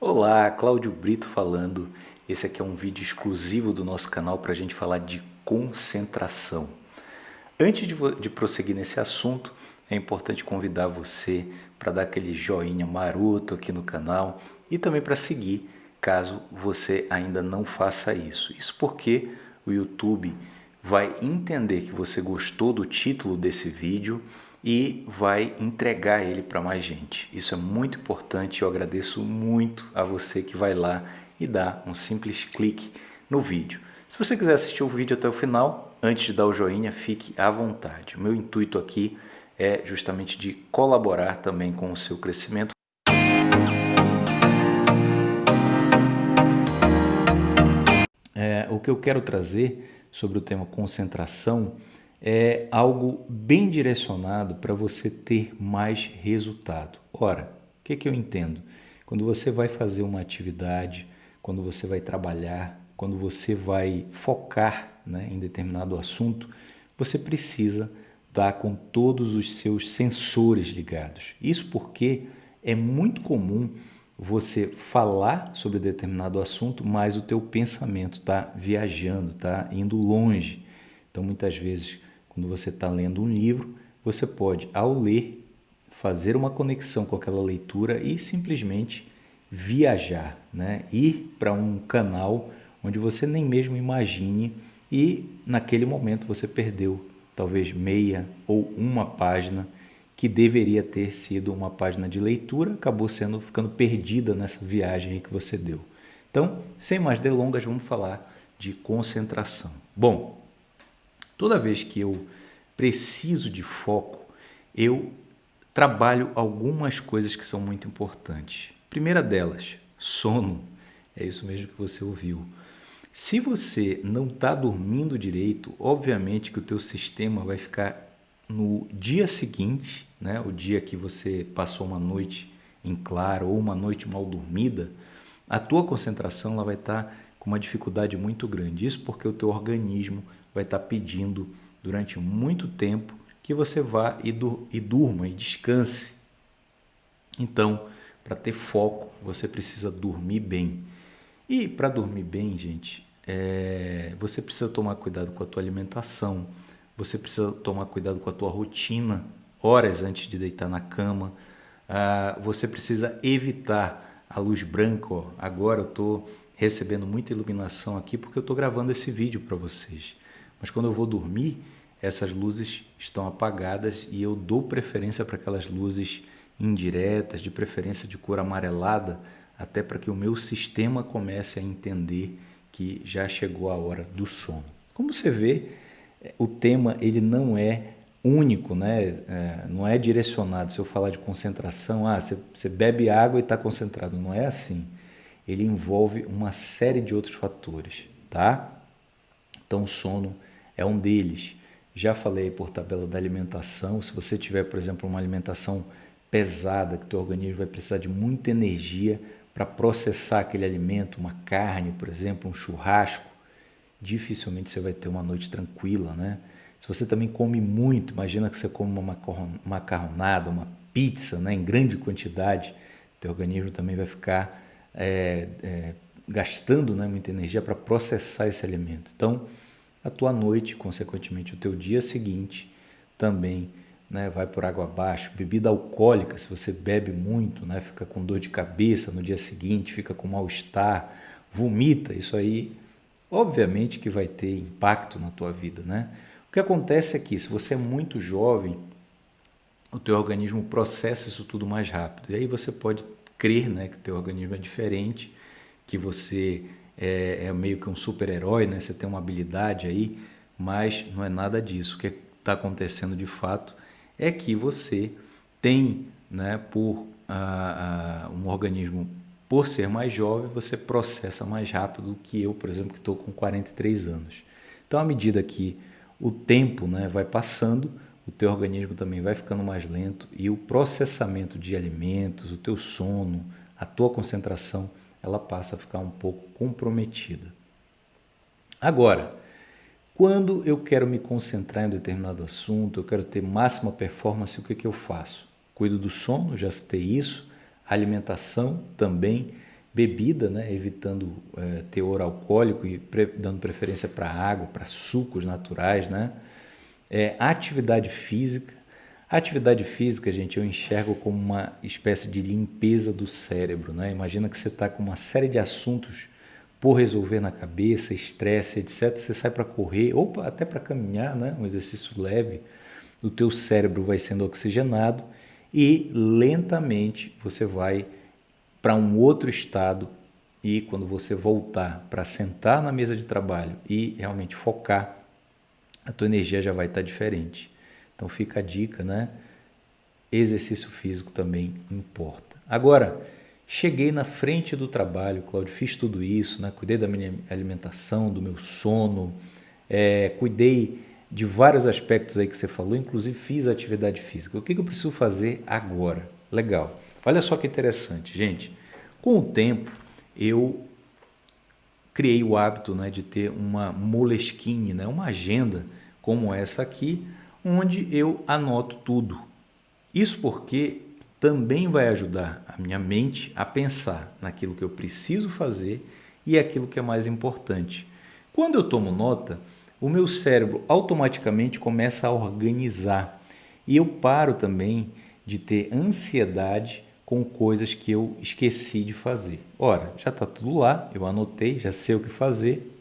Olá, Cláudio Brito falando. Esse aqui é um vídeo exclusivo do nosso canal para a gente falar de concentração. Antes de, de prosseguir nesse assunto, é importante convidar você para dar aquele joinha maroto aqui no canal e também para seguir, caso você ainda não faça isso. Isso porque o YouTube vai entender que você gostou do título desse vídeo e vai entregar ele para mais gente. Isso é muito importante. Eu agradeço muito a você que vai lá e dá um simples clique no vídeo. Se você quiser assistir o vídeo até o final, antes de dar o joinha, fique à vontade. O meu intuito aqui é justamente de colaborar também com o seu crescimento. É, o que eu quero trazer sobre o tema concentração é algo bem direcionado para você ter mais resultado. Ora, o que, que eu entendo? Quando você vai fazer uma atividade, quando você vai trabalhar, quando você vai focar né, em determinado assunto, você precisa estar com todos os seus sensores ligados. Isso porque é muito comum você falar sobre determinado assunto, mas o teu pensamento está viajando, está indo longe. Então, muitas vezes, quando você está lendo um livro, você pode, ao ler, fazer uma conexão com aquela leitura e simplesmente viajar, né? ir para um canal onde você nem mesmo imagine e naquele momento você perdeu talvez meia ou uma página que deveria ter sido uma página de leitura, acabou sendo ficando perdida nessa viagem que você deu. Então, sem mais delongas, vamos falar de concentração. Bom, Toda vez que eu preciso de foco, eu trabalho algumas coisas que são muito importantes. Primeira delas, sono. É isso mesmo que você ouviu. Se você não está dormindo direito, obviamente que o teu sistema vai ficar no dia seguinte, né, o dia que você passou uma noite em claro ou uma noite mal dormida, a tua concentração ela vai estar tá uma dificuldade muito grande. Isso porque o teu organismo vai estar pedindo durante muito tempo que você vá e, dur e durma e descanse. Então, para ter foco, você precisa dormir bem. E para dormir bem, gente, é, você precisa tomar cuidado com a tua alimentação, você precisa tomar cuidado com a tua rotina, horas antes de deitar na cama. Ah, você precisa evitar a luz branca. Ó. Agora eu estou recebendo muita iluminação aqui porque eu estou gravando esse vídeo para vocês. Mas quando eu vou dormir, essas luzes estão apagadas e eu dou preferência para aquelas luzes indiretas, de preferência de cor amarelada, até para que o meu sistema comece a entender que já chegou a hora do sono. Como você vê, o tema ele não é único, né? É, não é direcionado. Se eu falar de concentração, ah, você, você bebe água e está concentrado. Não é assim. Ele envolve uma série de outros fatores, tá? Então, o sono é um deles. Já falei por tabela da alimentação, se você tiver, por exemplo, uma alimentação pesada, que teu organismo vai precisar de muita energia para processar aquele alimento, uma carne, por exemplo, um churrasco, dificilmente você vai ter uma noite tranquila, né? Se você também come muito, imagina que você come uma macarronada, uma pizza, né, em grande quantidade, teu organismo também vai ficar é, é, gastando né, muita energia para processar esse alimento. Então, a tua noite, consequentemente o teu dia seguinte, também né, vai por água abaixo. Bebida alcoólica, se você bebe muito, né, fica com dor de cabeça no dia seguinte, fica com mal-estar, vomita, isso aí obviamente que vai ter impacto na tua vida. Né? O que acontece é que se você é muito jovem, o teu organismo processa isso tudo mais rápido. E aí você pode crer né, que o teu organismo é diferente, que você é, é meio que um super-herói, né? Você tem uma habilidade aí, mas não é nada disso. O que está acontecendo de fato é que você tem, né, por um organismo, por ser mais jovem, você processa mais rápido do que eu, por exemplo, que estou com 43 anos. Então, à medida que o tempo né, vai passando, o teu organismo também vai ficando mais lento e o processamento de alimentos, o teu sono, a tua concentração ela passa a ficar um pouco comprometida. Agora, quando eu quero me concentrar em um determinado assunto, eu quero ter máxima performance, o que, que eu faço? Cuido do sono, já citei isso, alimentação também, bebida, né? evitando é, teor alcoólico e pre dando preferência para água, para sucos naturais, né? É, atividade física. A atividade física, gente, eu enxergo como uma espécie de limpeza do cérebro, né? Imagina que você está com uma série de assuntos por resolver na cabeça, estresse, etc. Você sai para correr ou até para caminhar, né? Um exercício leve. O teu cérebro vai sendo oxigenado e lentamente você vai para um outro estado e quando você voltar para sentar na mesa de trabalho e realmente focar, a tua energia já vai estar diferente. Então fica a dica, né? Exercício físico também importa. Agora, cheguei na frente do trabalho, Cláudio, fiz tudo isso, né? Cuidei da minha alimentação, do meu sono, é, cuidei de vários aspectos aí que você falou, inclusive fiz atividade física. O que, eu preciso fazer agora? Legal. Olha só que interessante, gente. Com o tempo, eu criei o hábito né, de ter uma Moleskine, né, uma agenda como essa aqui, onde eu anoto tudo. Isso porque também vai ajudar a minha mente a pensar naquilo que eu preciso fazer e aquilo que é mais importante. Quando eu tomo nota, o meu cérebro automaticamente começa a organizar e eu paro também de ter ansiedade com coisas que eu esqueci de fazer. Ora, já está tudo lá, eu anotei, já sei o que fazer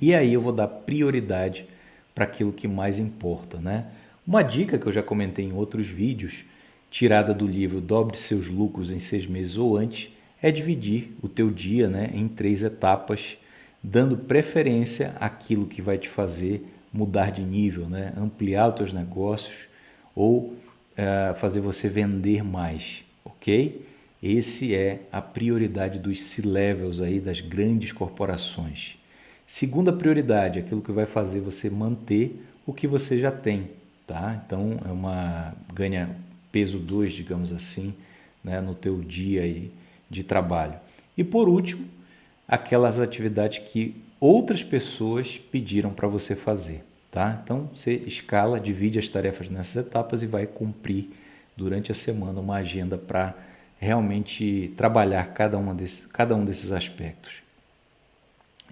e aí eu vou dar prioridade para aquilo que mais importa, né? Uma dica que eu já comentei em outros vídeos, tirada do livro Dobre seus lucros em seis meses ou antes, é dividir o teu dia né, em três etapas dando preferência àquilo que vai te fazer mudar de nível, né? ampliar os teus negócios ou uh, fazer você vender mais, ok? Esse é a prioridade dos C-levels aí das grandes corporações. Segunda prioridade, aquilo que vai fazer você manter o que você já tem, tá? Então é uma ganha peso 2, digamos assim, né, no teu dia aí de trabalho. E por último, aquelas atividades que outras pessoas pediram para você fazer. Tá? Então você escala, divide as tarefas nessas etapas e vai cumprir durante a semana uma agenda para realmente trabalhar cada, uma desse, cada um desses aspectos.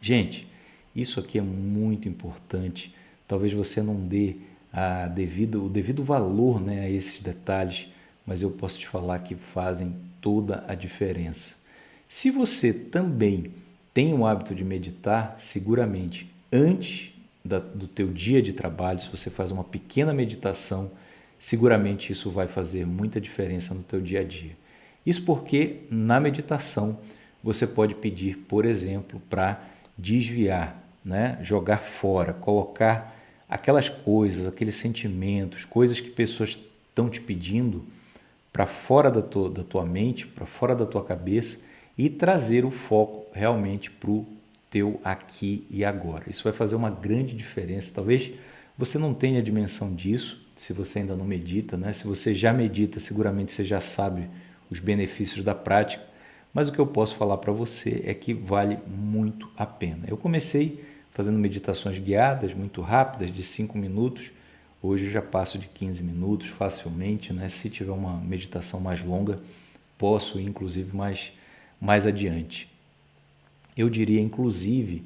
Gente, isso aqui é muito importante. Talvez você não dê a devido, o devido valor né, a esses detalhes, mas eu posso te falar que fazem toda a diferença. Se você também tem o hábito de meditar, seguramente antes da, do teu dia de trabalho, se você faz uma pequena meditação, seguramente isso vai fazer muita diferença no teu dia a dia. Isso porque na meditação você pode pedir, por exemplo, para desviar, né? jogar fora, colocar aquelas coisas, aqueles sentimentos, coisas que pessoas estão te pedindo para fora da tua, da tua mente, para fora da tua cabeça e trazer o foco realmente para o teu aqui e agora. Isso vai fazer uma grande diferença. Talvez você não tenha a dimensão disso, se você ainda não medita, né? Se você já medita, seguramente você já sabe os benefícios da prática, mas o que eu posso falar para você é que vale muito a pena. Eu comecei fazendo meditações guiadas, muito rápidas, de 5 minutos. Hoje eu já passo de 15 minutos facilmente, né? Se tiver uma meditação mais longa, posso ir, inclusive mais mais adiante. Eu diria, inclusive,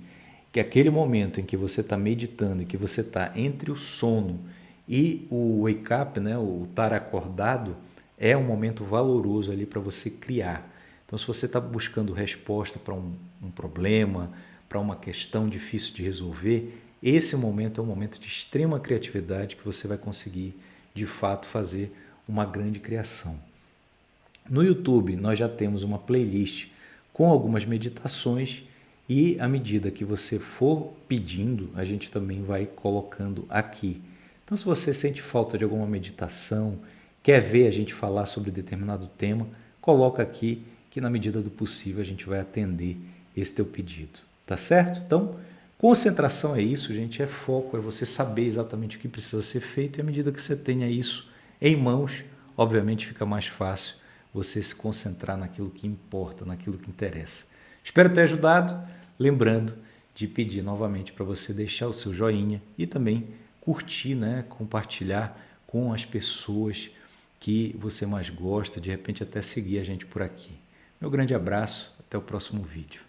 que aquele momento em que você está meditando e que você está entre o sono e o wake up, né, o estar acordado, é um momento valoroso ali para você criar. Então, se você está buscando resposta para um, um problema, para uma questão difícil de resolver, esse momento é um momento de extrema criatividade que você vai conseguir, de fato, fazer uma grande criação. No YouTube, nós já temos uma playlist com algumas meditações e à medida que você for pedindo, a gente também vai colocando aqui. Então, se você sente falta de alguma meditação, quer ver a gente falar sobre determinado tema, coloca aqui que na medida do possível a gente vai atender esse teu pedido. Tá certo? Então, concentração é isso, gente, é foco, é você saber exatamente o que precisa ser feito e à medida que você tenha isso em mãos, obviamente fica mais fácil você se concentrar naquilo que importa, naquilo que interessa. Espero ter ajudado, lembrando de pedir novamente para você deixar o seu joinha e também curtir, né, compartilhar com as pessoas que você mais gosta, de repente até seguir a gente por aqui. Meu grande abraço, Até o próximo vídeo.